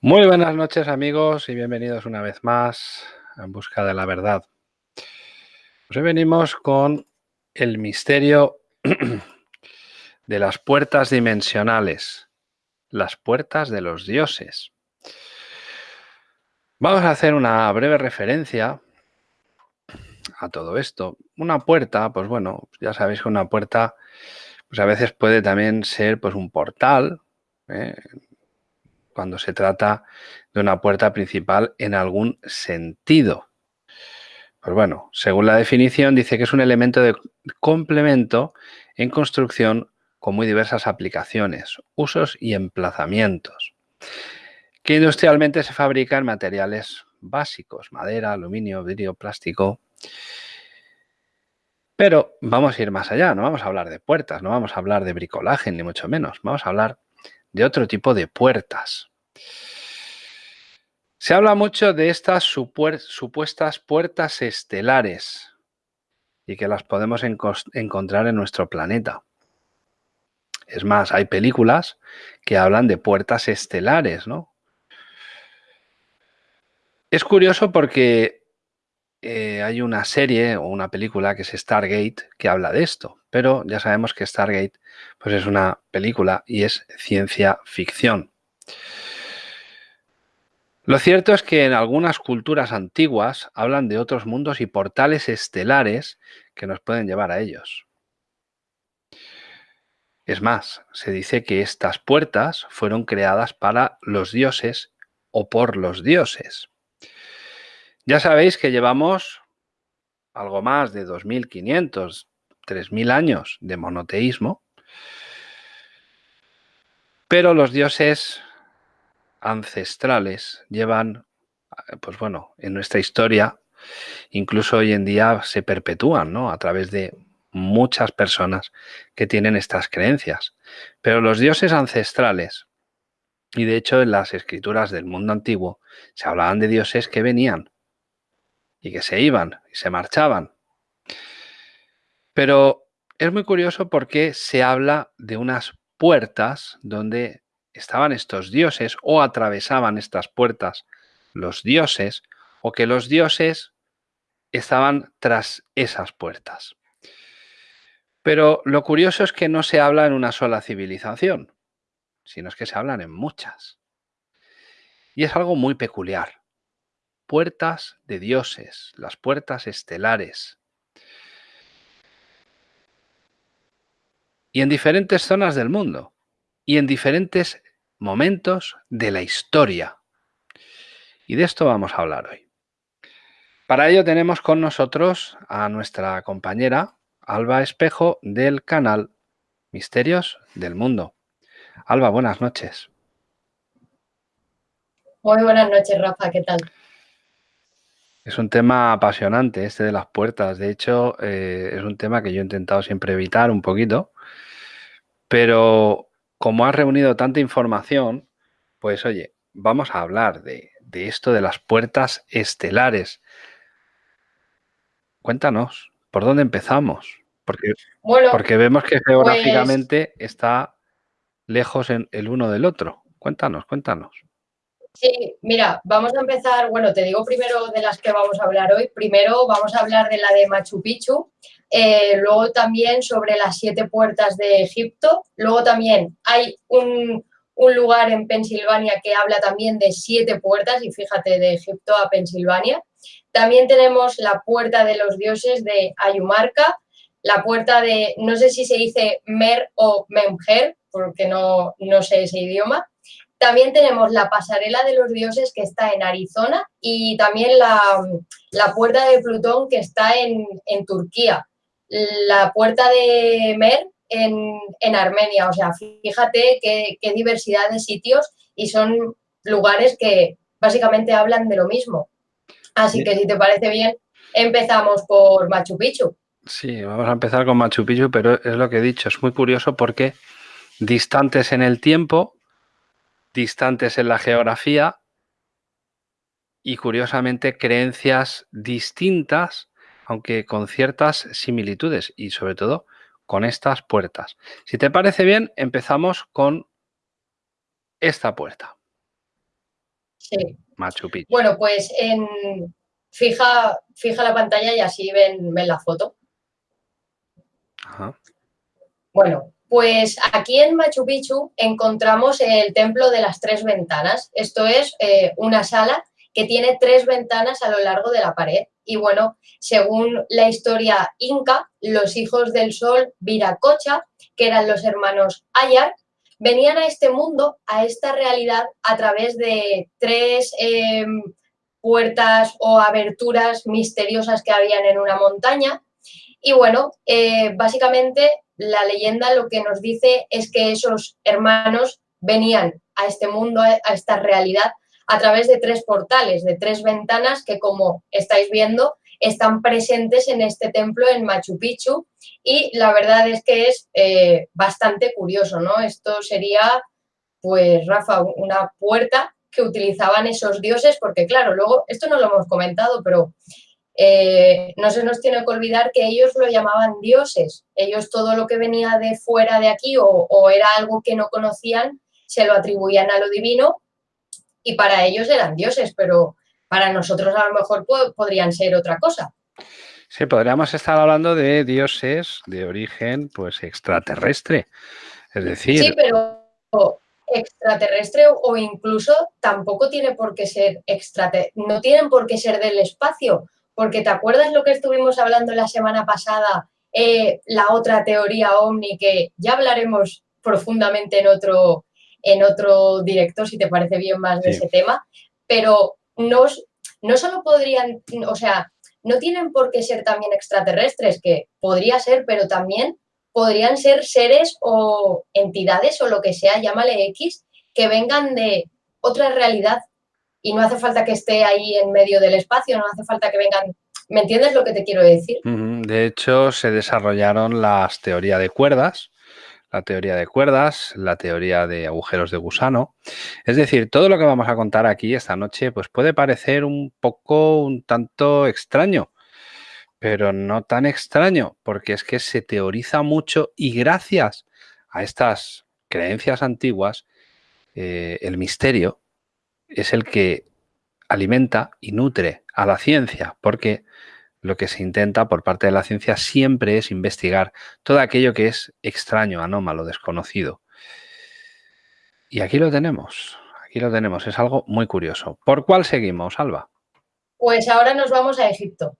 Muy buenas noches amigos y bienvenidos una vez más en busca de la verdad. Hoy venimos con el misterio de las puertas dimensionales, las puertas de los dioses. Vamos a hacer una breve referencia a todo esto. Una puerta, pues bueno, ya sabéis que una puerta pues a veces puede también ser pues un portal, ¿eh? Cuando se trata de una puerta principal en algún sentido. Pues bueno, según la definición dice que es un elemento de complemento en construcción con muy diversas aplicaciones, usos y emplazamientos, que industrialmente se fabrica en materiales básicos, madera, aluminio, vidrio, plástico. Pero vamos a ir más allá, no vamos a hablar de puertas, no vamos a hablar de bricolaje, ni mucho menos, vamos a hablar de otro tipo de puertas. Se habla mucho de estas supuestas puertas estelares y que las podemos encontrar en nuestro planeta. Es más, hay películas que hablan de puertas estelares, ¿no? Es curioso porque eh, hay una serie o una película que es Stargate que habla de esto, pero ya sabemos que Stargate pues es una película y es ciencia ficción. Lo cierto es que en algunas culturas antiguas hablan de otros mundos y portales estelares que nos pueden llevar a ellos. Es más, se dice que estas puertas fueron creadas para los dioses o por los dioses. Ya sabéis que llevamos algo más de 2.500, 3.000 años de monoteísmo, pero los dioses ancestrales llevan, pues bueno, en nuestra historia, incluso hoy en día se perpetúan, ¿no? A través de muchas personas que tienen estas creencias. Pero los dioses ancestrales, y de hecho en las escrituras del mundo antiguo, se hablaban de dioses que venían y que se iban y se marchaban. Pero es muy curioso porque se habla de unas puertas donde estaban estos dioses o atravesaban estas puertas los dioses o que los dioses estaban tras esas puertas. Pero lo curioso es que no se habla en una sola civilización, sino es que se hablan en muchas. Y es algo muy peculiar. Puertas de dioses, las puertas estelares. Y en diferentes zonas del mundo y en diferentes momentos de la historia. Y de esto vamos a hablar hoy. Para ello tenemos con nosotros a nuestra compañera Alba Espejo del canal Misterios del Mundo. Alba, buenas noches. Muy buenas noches, Rafa, ¿qué tal? Es un tema apasionante este de las puertas. De hecho, eh, es un tema que yo he intentado siempre evitar un poquito, pero como has reunido tanta información, pues oye, vamos a hablar de, esto de las puertas estelares. Cuéntanos, ¿por dónde empezamos? Porque, porque vemos que geográficamente pues está lejos en el uno del otro. Cuéntanos, cuéntanos. Sí, mira, vamos a empezar, bueno, te digo primero de las que vamos a hablar hoy. Primero vamos a hablar de la de Machu Picchu, eh, luego también sobre las siete puertas de Egipto, luego también hay un, lugar en Pensilvania que habla también de siete puertas, y fíjate, de Egipto a Pensilvania. También tenemos la puerta de los dioses de Ayumarca, la puerta de, no sé si se dice Mer o Memger, porque no, no sé ese idioma. También tenemos la pasarela de los dioses que está en Arizona y también la, puerta de Plutón que está en, en Turquía la puerta de Mer en, Armenia. O sea, fíjate qué, diversidad de sitios y son lugares que básicamente hablan de lo mismo. Así que si te parece bien, empezamos por Machu Picchu. Sí, vamos a empezar con Machu Picchu, pero es lo que he dicho, es muy curioso porque distantes en el tiempo, distantes en la geografía y curiosamente creencias distintas aunque con ciertas similitudes y sobre todo con estas puertas. Si te parece bien, empezamos con esta puerta. Sí. Machu Picchu. Bueno, pues en, fija, fija la pantalla y así ven, ven la foto. Ajá. Bueno, pues aquí en Machu Picchu encontramos el Templo de las Tres Ventanas. Esto es eh, una sala que tiene tres ventanas a lo largo de la pared. Y bueno, según la historia inca, los hijos del sol Viracocha, que eran los hermanos Ayar, venían a este mundo, a esta realidad, a través de tres em, puertas o aberturas misteriosas que habían en una montaña. Y bueno, eh, básicamente la leyenda lo que nos dice es que esos hermanos venían a este mundo, a esta realidad, a través de tres portales, de tres ventanas que, como estáis viendo, están presentes en este templo en Machu Picchu y la verdad es que es eh, bastante curioso, ¿no? Esto sería, pues, Rafa, una puerta que utilizaban esos dioses, porque claro, luego, esto no lo hemos comentado, pero eh, no se nos tiene que olvidar que ellos lo llamaban dioses. Ellos todo lo que venía de fuera de aquí o, era algo que no conocían, se lo atribuían a lo divino y para ellos eran dioses, pero para nosotros a lo mejor podrían ser otra cosa. Sí, podríamos estar hablando de dioses de origen pues extraterrestre. Es decir... Sí, pero extraterrestre o incluso tampoco tiene por qué ser extraterrestre, no tienen por qué ser del espacio, porque ¿te acuerdas lo que estuvimos hablando la semana pasada? Eh, la otra teoría ovni que ya hablaremos profundamente en otro, en otro directo, si te parece bien más de ese tema, pero no, no solo podrían, o sea, no tienen por qué ser también extraterrestres, que podría ser, pero también podrían ser seres o entidades o lo que sea, llámale X, que vengan de otra realidad y no hace falta que esté ahí en medio del espacio, no hace falta que vengan... ¿Me entiendes lo que te quiero decir? De hecho, se desarrollaron las teorías de cuerdas, la teoría de cuerdas, la teoría de agujeros de gusano. Es decir, todo lo que vamos a contar aquí esta noche pues puede parecer un poco, un tanto extraño, pero no tan extraño, porque es que se teoriza mucho y gracias a estas creencias antiguas, eh, el misterio es el que alimenta y nutre a la ciencia, porque lo que se intenta por parte de la ciencia siempre es investigar todo aquello que es extraño, anómalo, desconocido. Y aquí lo tenemos, aquí lo tenemos, es algo muy curioso. ¿Por cuál seguimos, Alba? Pues ahora nos vamos a Egipto,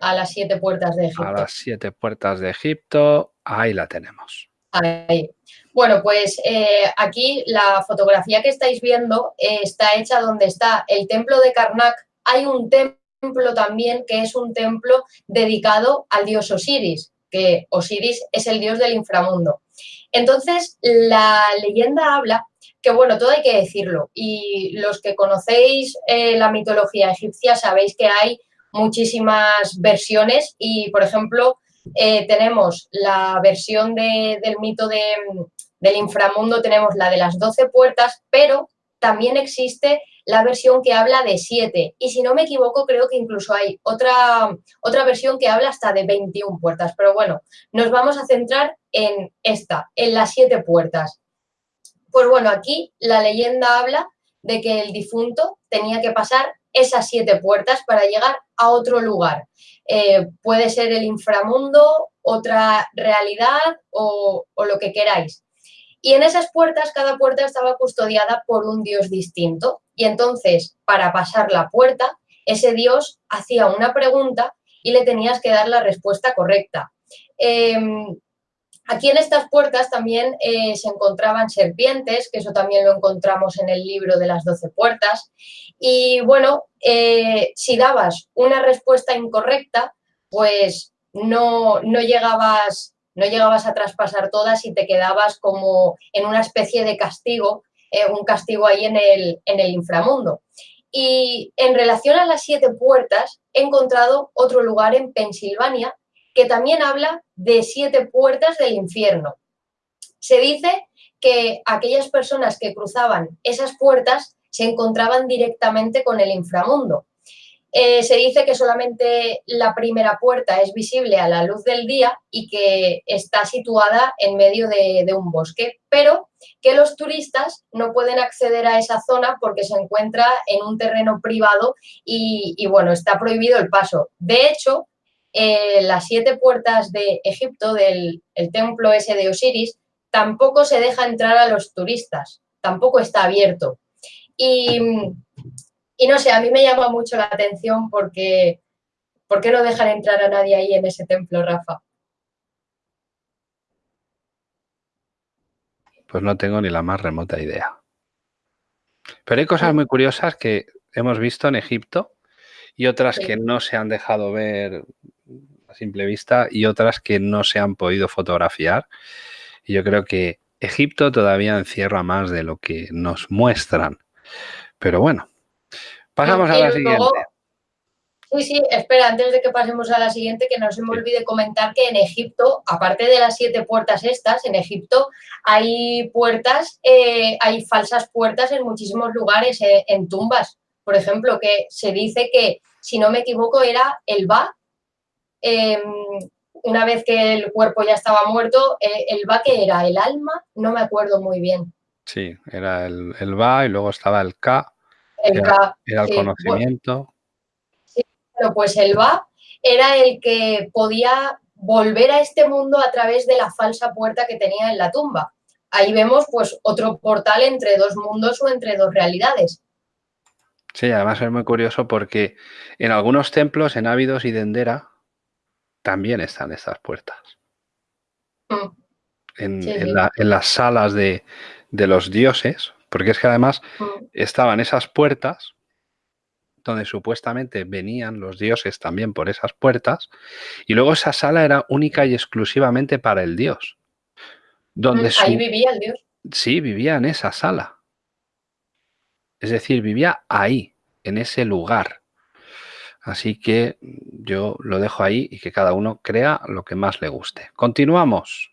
a las siete puertas de Egipto. A las siete puertas de Egipto, ahí la tenemos. Ahí. Bueno, pues eh, aquí la fotografía que estáis viendo eh, está hecha donde está el templo de Karnak. Hay un templo también que es un templo dedicado al dios Osiris, que Osiris es el dios del inframundo. Entonces, la leyenda habla que, bueno, todo hay que decirlo, y los que conocéis eh, la mitología egipcia sabéis que hay muchísimas versiones y, por ejemplo, tenemos la versión del mito de, del inframundo tenemos la de las 12 puertas, pero también existe la versión que habla de 7. Y si no me equivoco, creo que incluso hay otra, otra versión que habla hasta de 21 puertas. Pero bueno, nos vamos a centrar en esta, en las 7 puertas. Pues bueno, aquí la leyenda habla de que el difunto tenía que pasar esas siete puertas para llegar a otro lugar. Eh, puede ser el inframundo, otra realidad o, lo que queráis. Y en esas puertas, cada puerta estaba custodiada por un dios distinto. Y entonces, para pasar la puerta, ese dios hacía una pregunta y le tenías que dar la respuesta correcta. Em, aquí en estas puertas también eh, se encontraban serpientes, que eso también lo encontramos en el libro de las doce puertas. Y bueno, eh, si dabas una respuesta incorrecta, pues no, no llegabas no llegabas a traspasar todas y te quedabas como en una especie de castigo, eh, un castigo ahí en el, en el inframundo. Y en relación a las siete puertas, he encontrado otro lugar en Pensilvania que también habla de siete puertas del infierno. Se dice que aquellas personas que cruzaban esas puertas se encontraban directamente con el inframundo. eh, se dice que solamente la primera puerta es visible a la luz del día y que está situada en medio de, un bosque, pero que los turistas no pueden acceder a esa zona porque se encuentra en un terreno privado y, bueno, está prohibido el paso. De hecho, eh, las siete puertas de Egipto, del templo ese de Osiris, tampoco se deja entrar a los turistas, tampoco está abierto. Y y no sé, a mí me llama mucho la atención porque ¿por qué no dejan entrar a nadie ahí en ese templo, Rafa? Pues no tengo ni la más remota idea. Pero hay cosas muy curiosas que hemos visto en Egipto y otras que no se han dejado ver a simple vista y otras que no se han podido fotografiar. Y yo creo que Egipto todavía encierra más de lo que nos muestran. Pero bueno, Pasamos a la siguiente. Sí, sí, espera, antes de que pasemos a la siguiente, que no se me olvide comentar que en Egipto, aparte de las siete puertas estas, en Egipto hay puertas, eh, hay falsas puertas en muchísimos lugares, eh, en tumbas, por ejemplo, que se dice que, si no me equivoco, era el Ba, em, una vez que el cuerpo ya estaba muerto, eh, el Ba que era el alma, no me acuerdo muy bien. Sí, era el, el Ba y luego estaba el Ka, era, el conocimiento. sí, pero pues el Va era el que podía volver a este mundo a través de la falsa puerta que tenía en la tumba. Ahí vemos pues otro portal entre dos mundos o entre dos realidades. Sí, además es muy curioso porque en algunos templos, en Ávidos y Dendera, también están estas puertas. Mm. En, las salas de, de, los dioses, porque es que además mm. estaban esas puertas donde supuestamente venían los dioses también por esas puertas, y luego esa sala era única y exclusivamente para el dios. Donde mm, Ahí vivía el dios. Sí, vivía en esa sala. Es decir, vivía ahí, en ese lugar. Así que yo lo dejo ahí y que cada uno crea lo que más le guste. Continuamos.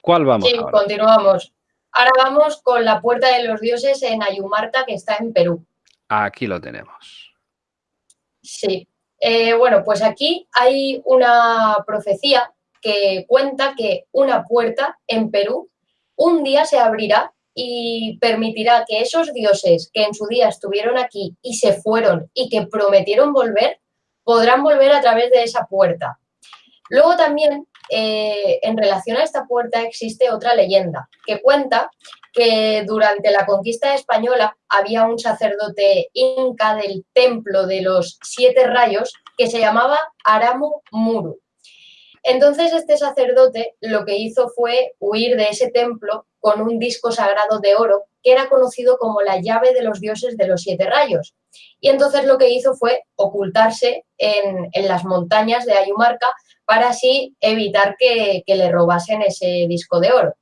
¿Cuál vamos? Sí, continuamos. Ahora vamos con la Puerta de los Dioses en Ayumarta, que está en Perú. Aquí lo tenemos. Sí. Eh, bueno, pues aquí hay una profecía que cuenta que una puerta en Perú un día se abrirá y permitirá que esos dioses que en su día estuvieron aquí y se fueron y que prometieron volver, podrán volver a través de esa puerta. Luego también eh, en relación a esta puerta existe otra leyenda que cuenta que durante la conquista española había un sacerdote inca del templo de los siete rayos que se llamaba Aramu Muru. Entonces este sacerdote lo que hizo fue huir de ese templo con un disco sagrado de oro que era conocido como la llave de los dioses de los siete rayos. Y entonces lo que hizo fue ocultarse en, en las montañas de Ayumarca para así evitar que, le robasen ese disco de oro.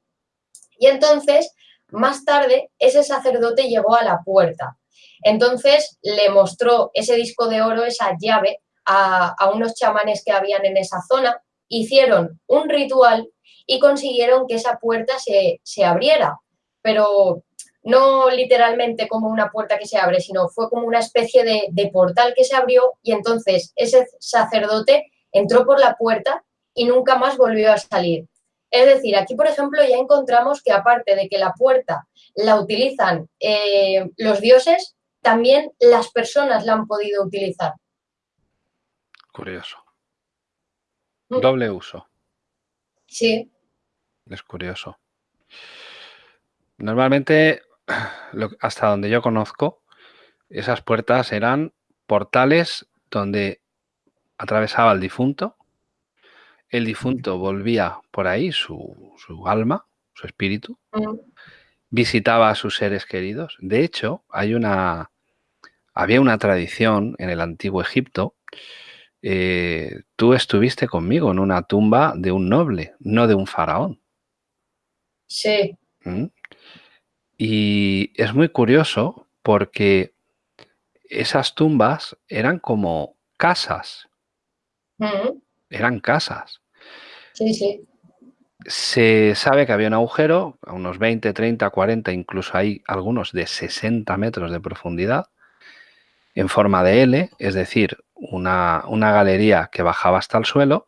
Y entonces, más tarde, ese sacerdote llegó a la puerta. Entonces le mostró ese disco de oro, esa llave, a, unos chamanes que habían en esa zona, hicieron un ritual y consiguieron que esa puerta se, abriera. Pero no literalmente como una puerta que se abre, sino fue como una especie de, de portal que se abrió y entonces ese sacerdote entró por la puerta y nunca más volvió a salir. Es decir, aquí, por ejemplo, ya encontramos que aparte de que la puerta la utilizan eh, los dioses, también las personas la han podido utilizar. Curioso. Mm. Doble uso. Sí. Es curioso. Normalmente, hasta donde yo conozco, esas puertas eran portales donde atravesaba al difunto, el difunto volvía por ahí, su, alma, su espíritu, visitaba a sus seres queridos. De hecho, hay una, había una tradición en el antiguo Egipto. Eh, tú estuviste conmigo en una tumba de un noble, no de un faraón. Sí. ¿Mm? Y es muy curioso porque esas tumbas eran como casas eran casas. Sí, sí. Se sabe que había un agujero a unos 20, 30, 40, incluso hay algunos de 60 metros de profundidad, en forma de L, es decir, una, una galería que bajaba hasta el suelo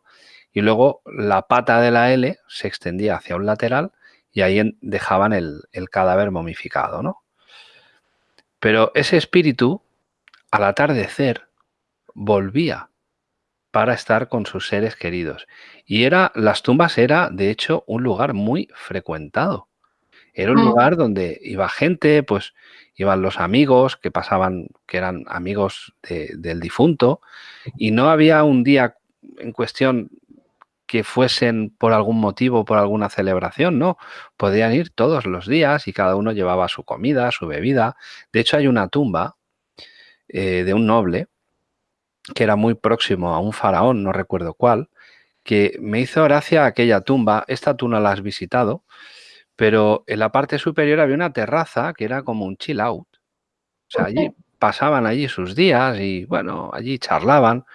y luego la pata de la L se extendía hacia un lateral y ahí dejaban el, el cadáver momificado, ¿no? Pero ese espíritu, al atardecer, volvía para estar con sus seres queridos. Y era, las tumbas era, de hecho, un lugar muy frecuentado. Era un Mm. lugar donde iba gente, pues iban los amigos que pasaban, que eran amigos de- del difunto, y no había un día en cuestión que fuesen por algún motivo, por alguna celebración, no. Podían ir todos los días y cada uno llevaba su comida, su bebida. De hecho, hay una tumba eh, de un noble que era muy próximo a un faraón, no recuerdo cuál, que me hizo gracia aquella tumba. Esta tú no la has visitado, pero en la parte superior había una terraza que era como un chill out. O sea, allí pasaban allí sus días y bueno, allí charlaban,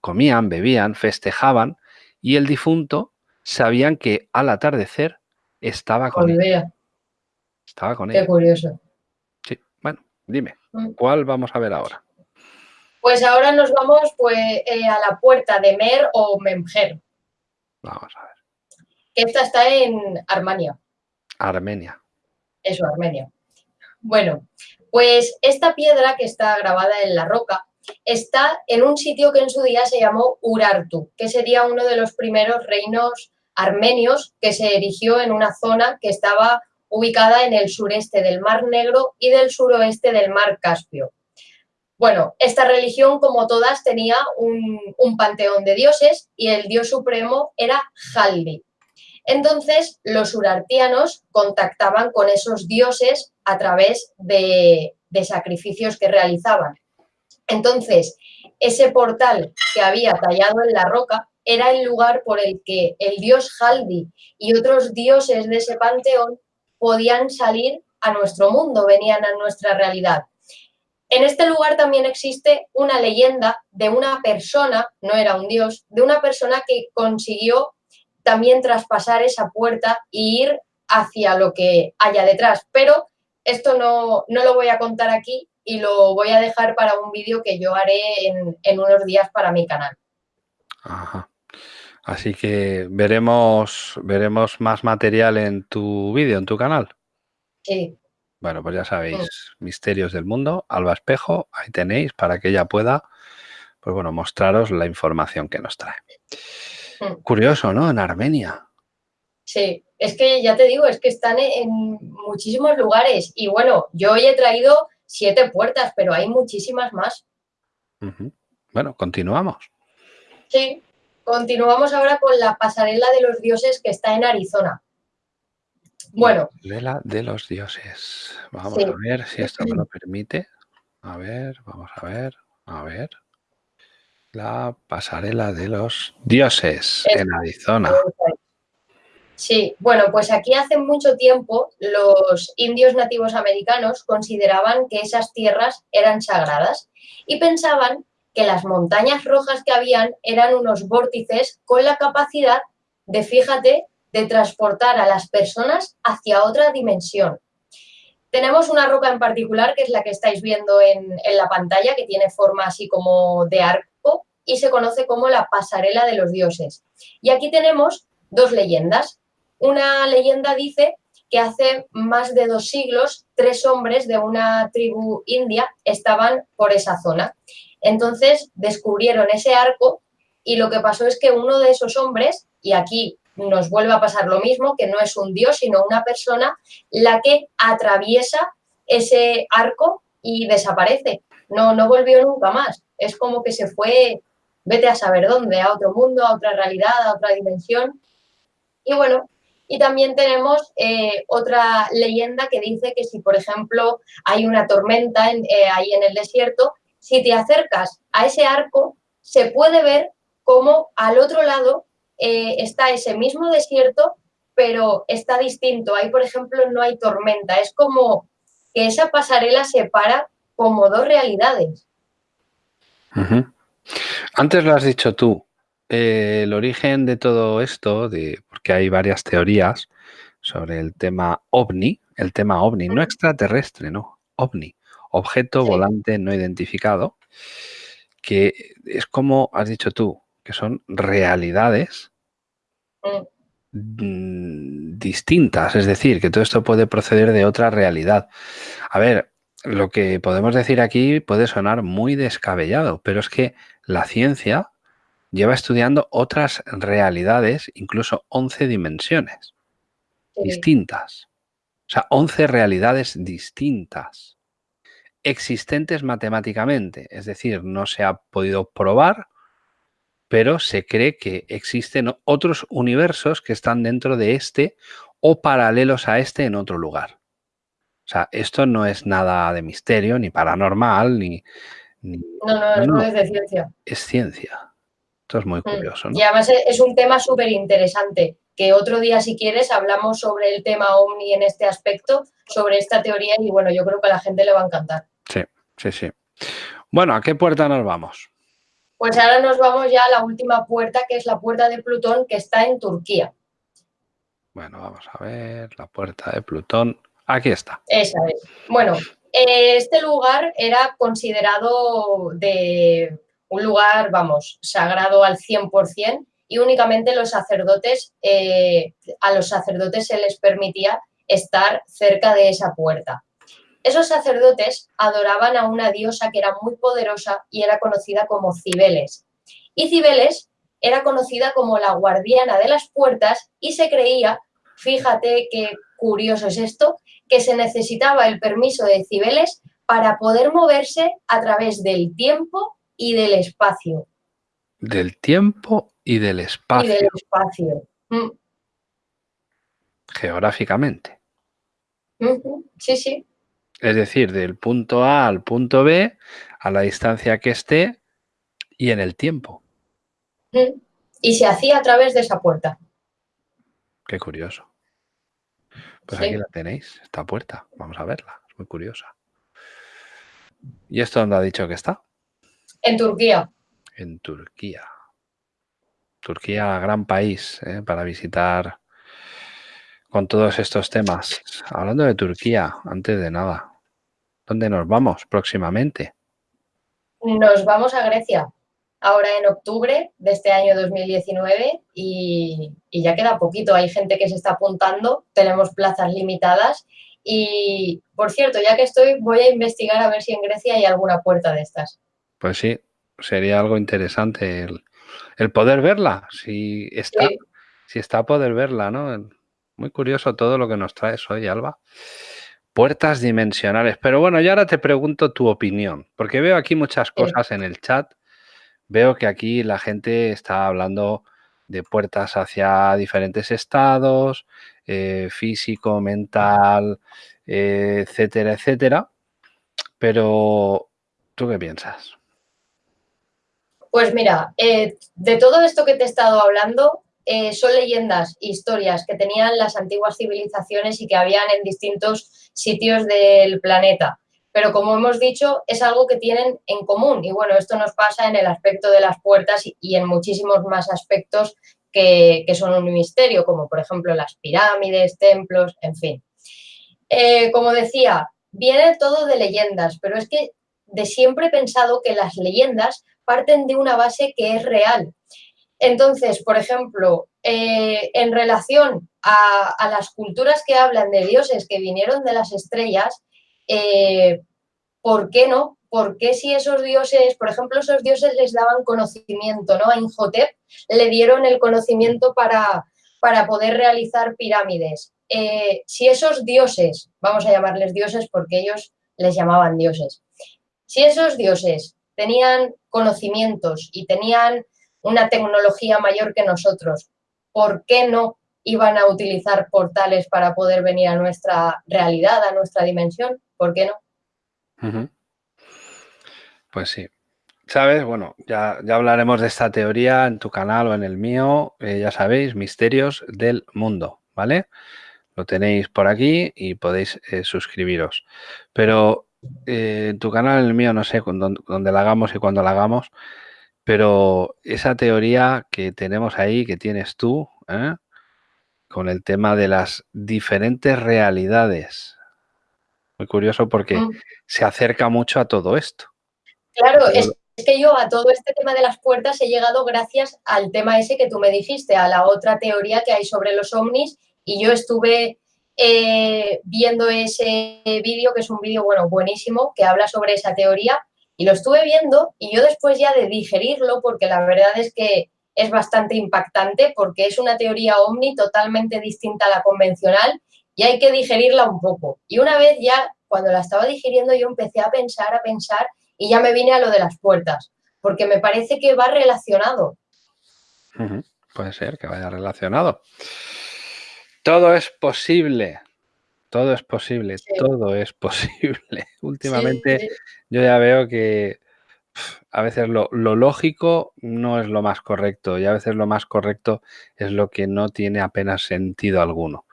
comían, bebían, festejaban y el difunto sabían que al atardecer estaba con. Olvida, Estaba con qué ellos. curioso. Sí. Bueno, dime, Mm. ¿cuál vamos a ver ahora? Pues ahora nos vamos pues, eh, a la puerta de Mer o Memger, Vamos a ver. esta está en Armenia. Armenia. Eso, Armenia. Bueno, pues esta piedra que está grabada en la roca está en un sitio que en su día se llamó Urartu, que sería uno de los primeros reinos armenios que se erigió en una zona que estaba ubicada en el sureste del Mar Negro y del suroeste del Mar Caspio. Bueno, esta religión, como todas, tenía un, panteón de dioses y el dios supremo era Haldi. Entonces, los urartianos contactaban con esos dioses a través de sacrificios que realizaban. Entonces, ese portal que había tallado en la roca era el lugar por el que el dios Haldi y otros dioses de ese panteón podían salir a nuestro mundo, venían a nuestra realidad. En este lugar también existe una leyenda de una persona, no era un dios, de una persona que consiguió también traspasar esa puerta e ir hacia lo que haya detrás. Pero esto no, no lo voy a contar aquí y lo voy a dejar para un vídeo que yo haré en, en unos días para mi canal. Ajá. Así que veremos, veremos más material en tu vídeo, en tu canal. Sí, Bueno, pues ya sabéis, Misterios del Mundo, Alba Espejo, ahí tenéis para que ella pueda, pues bueno, mostraros la información que nos trae. Mm. Curioso, ¿no? En Armenia. sí. Es que ya te digo, es que están en muchísimos lugares. Y bueno, yo hoy he traído siete puertas, pero hay muchísimas más. Bueno, continuamos. Sí, continuamos ahora con la pasarela de los dioses que está en Arizona. Bueno, Vela de los dioses. Vamos Sí. a ver si esto me lo permite. A ver, vamos a ver, a ver. La pasarela de los dioses Es- en Arizona. Sí, bueno, pues aquí hace mucho tiempo los indios nativos americanos consideraban que esas tierras eran sagradas y pensaban que las montañas rojas que habían eran unos vórtices con la capacidad de, fíjate, de transportar a las personas hacia otra dimensión. Tenemos una roca en particular, que es la que estáis viendo en, en la pantalla, que tiene forma así como de arco y se conoce como la pasarela de los dioses. Y aquí tenemos dos leyendas. Una leyenda dice que hace más de dos siglos tres hombres de una tribu india estaban por esa zona. Entonces descubrieron ese arco y lo que pasó es que uno de esos hombres, y aquí nos vuelve a pasar lo mismo, que no es un dios, sino una persona, la que atraviesa ese arco y desaparece. No, no volvió nunca más. Es como que se fue, vete a saber dónde, a otro mundo, a otra realidad, a otra dimensión. Y bueno, y también tenemos eh, otra leyenda que dice que si, por ejemplo, hay una tormenta en, eh, ahí en el desierto, si te acercas a ese arco, se puede ver cómo al otro lado eh, está ese mismo desierto, pero está distinto. Ahí, por ejemplo, no hay tormenta. Es como que esa pasarela separa como dos realidades. Antes lo has dicho tú, eh, el origen de todo esto, de, porque hay varias teorías sobre el tema ovni, el tema ovni, no extraterrestre, no, ovni, objeto Sí. volante no identificado, que es como has dicho tú, que son realidades Mm, mm, distintas, es decir, que todo esto puede proceder de otra realidad. A ver, lo que podemos decir aquí puede sonar muy descabellado, pero es que la ciencia lleva estudiando otras realidades, incluso 11 dimensiones sí. distintas. O sea, 11 realidades distintas, existentes matemáticamente. Es decir, no se ha podido probar, pero se cree que existen otros universos que están dentro de este o paralelos a este en otro lugar. O sea, esto no es nada de misterio, ni paranormal, ni... ni- No, no, no, es de ciencia. es ciencia. Esto es muy Mm. curioso, ¿no? Y además e- es un tema súper interesante, que otro día, si quieres, hablamos sobre el tema OVNI en este aspecto, sobre esta teoría, y bueno, yo creo que a la gente le va a encantar. Sí, sí, sí. Bueno, ¿a qué puerta nos vamos? Pues ahora nos vamos ya a la última puerta, que es la puerta de Plutón, que está en Turquía. Bueno, vamos a ver la puerta de Plutón. Aquí está. Esa es. Bueno, eh, este lugar era considerado de un lugar, vamos, sagrado al 100% y únicamente los sacerdotes, eh, a los sacerdotes se les permitía estar cerca de esa puerta. Esos sacerdotes adoraban a una diosa que era muy poderosa y era conocida como Cibeles. Y Cibeles era conocida como la guardiana de las puertas y se creía, fíjate qué curioso es esto, que se necesitaba el permiso de Cibeles para poder moverse a través del tiempo y del espacio. Del tiempo y del Y espacio, del espacio. Mm, geográficamente. Sí, sí. Es decir, del punto A al punto B, a la distancia que esté y en el tiempo. Mm. Y se hacía a través de esa puerta. Qué curioso. Pues Sí. aquí la tenéis, esta puerta. Vamos a verla. Es muy curiosa. ¿Y esto dónde ha dicho que está? En Turquía. En Turquía. Turquía, gran país ¿eh? para visitar con todos estos temas. Hablando de Turquía, antes de nada, ¿dónde nos vamos próximamente? Nos vamos a Grecia. Ahora en octubre de este año 2019 y, y ya queda poquito. Hay gente que se está apuntando, tenemos plazas limitadas y, por cierto, ya que estoy, voy a investigar a ver si en Grecia hay alguna puerta de estas. Pues sí, sería algo interesante el, el poder verla, si está, Sí. si está a poder verla, ¿no? Muy curioso todo lo que nos traes hoy, Alba. Puertas dimensionales. Pero bueno, yo ahora te pregunto tu opinión, porque veo aquí muchas Sí. cosas en el chat. Veo que aquí la gente está hablando de puertas hacia diferentes estados, eh, físico, mental, eh, etcétera, etcétera. Pero, ¿tú qué piensas? Pues mira, eh, de todo esto que te he estado hablando, eh, son leyendas, historias que tenían las antiguas civilizaciones y que habían en distintos sitios del planeta. Pero como hemos dicho, es algo que tienen en común. Y bueno, esto nos pasa en el aspecto de las puertas y, en muchísimos más aspectos que, que son un misterio, como por ejemplo las pirámides, templos, en fin. Eh, como decía, viene todo de leyendas, pero es que de siempre he pensado que las leyendas parten de una base que es real. Entonces, por ejemplo, eh, en relación a, las culturas que hablan de dioses que vinieron de las estrellas, eh, ¿por qué no? ¿Por qué si esos dioses, por ejemplo, esos dioses les daban conocimiento, ¿no? A Inhotep le dieron el conocimiento para, para poder realizar pirámides. Eh, si esos dioses, vamos a llamarles dioses porque ellos les llamaban dioses, si esos dioses tenían conocimientos y tenían una tecnología mayor que nosotros, ¿por qué no iban a utilizar portales para poder venir a nuestra realidad, a nuestra dimensión? ¿Por qué no? Pues sí. ¿Sabes? Bueno, ya, ya, hablaremos de esta teoría en tu canal o en el mío. Eh, ya sabéis, misterios del mundo, ¿vale? Lo tenéis por aquí y podéis eh, suscribiros. Pero eh, en tu canal, en el mío, no sé dónde, dónde la hagamos y cuándo la hagamos, pero esa teoría que tenemos ahí, que tienes tú, ¿eh? con el tema de las diferentes realidades. Muy curioso porque mm. se acerca mucho a todo esto. Claro, es, que yo a todo este tema de las puertas he llegado gracias al tema ese que tú me dijiste, a la otra teoría que hay sobre los ovnis y yo estuve eh, viendo ese vídeo, que es un vídeo, bueno, buenísimo, que habla sobre esa teoría y lo estuve viendo y yo después ya de digerirlo, porque la verdad es que es bastante impactante porque es una teoría ovni totalmente distinta a la convencional y hay que digerirla un poco. Y una vez ya, cuando la estaba digiriendo, yo empecé a pensar, a pensar y ya me vine a lo de las puertas, porque me parece que va relacionado. Puede ser que vaya relacionado. Todo es posible. Todo es posible, todo es posible. Últimamente yo ya veo que a veces lo, lógico no es lo más correcto y a veces lo más correcto es lo que no tiene apenas sentido alguno.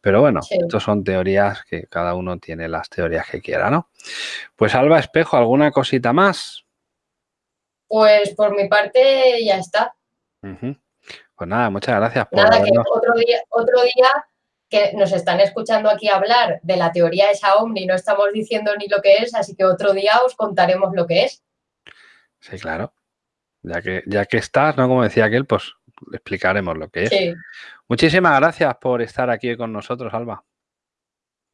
Pero bueno, estos son teorías que cada uno tiene las teorías que quiera, ¿no? Pues Alba Espejo, ¿alguna cosita más? Pues por mi parte ya está. Pues nada, muchas gracias por Nada, que otro día, otro día que nos están escuchando aquí hablar de la teoría esa Omni, no estamos diciendo ni lo que es, así que otro día os contaremos lo que es. Sí, claro. Ya que, ya que estás, ¿no? Como decía aquel, pues explicaremos lo que es. Sí. Muchísimas gracias por estar aquí con nosotros, Alba.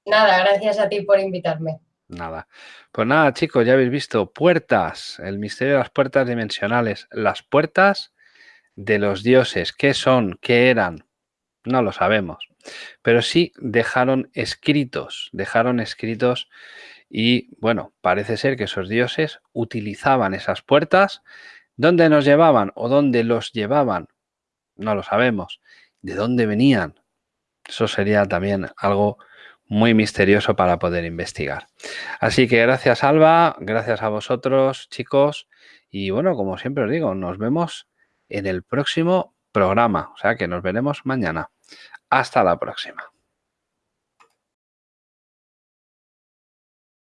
Nada, gracias a ti por invitarme. Nada. Pues nada, chicos, ya habéis visto puertas, el misterio de las puertas dimensionales, las puertas de los dioses. ¿Qué son? ¿Qué eran? No lo sabemos. Pero sí dejaron escritos, dejaron escritos y bueno, parece ser que esos dioses utilizaban esas puertas. ¿Dónde nos llevaban o dónde los llevaban? No lo sabemos. ¿De dónde venían? Eso sería también algo muy misterioso para poder investigar. Así que gracias Alba, gracias a vosotros chicos y bueno, como siempre os digo, nos vemos en el próximo programa. O sea que nos veremos mañana. Hasta la próxima.